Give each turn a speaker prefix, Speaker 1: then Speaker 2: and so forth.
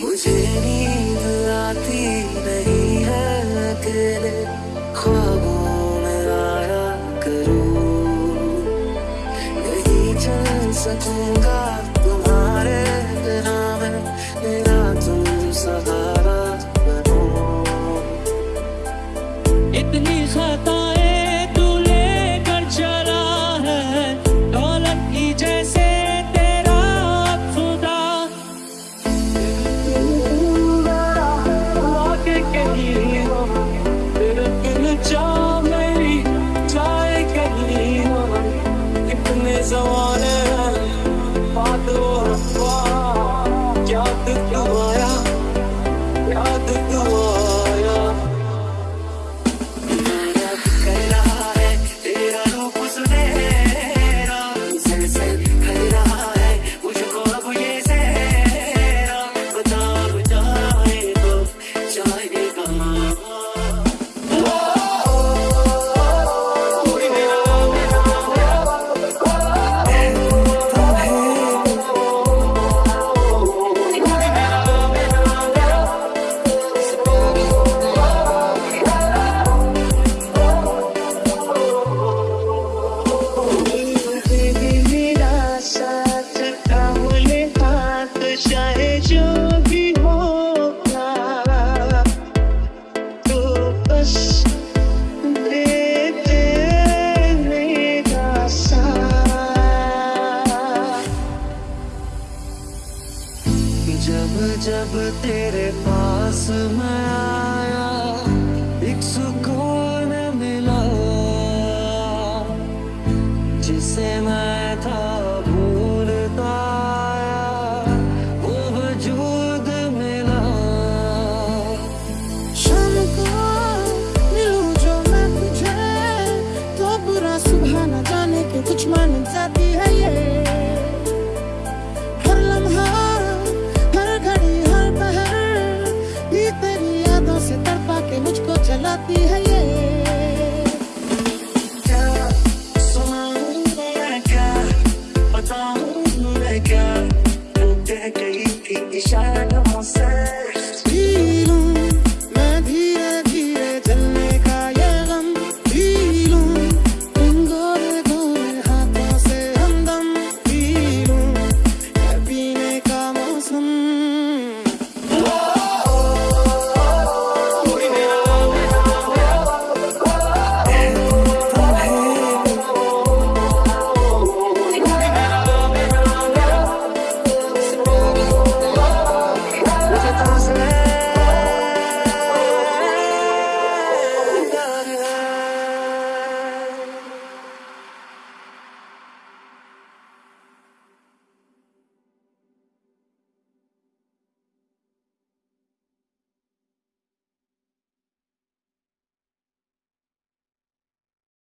Speaker 1: मुझे नींद आती नहीं है अकेले ख्वाबों में आया करूँ। नहीं चल सकूँगा जब तेरे पास मैं आया एक सुकून मिला जिसे मैं था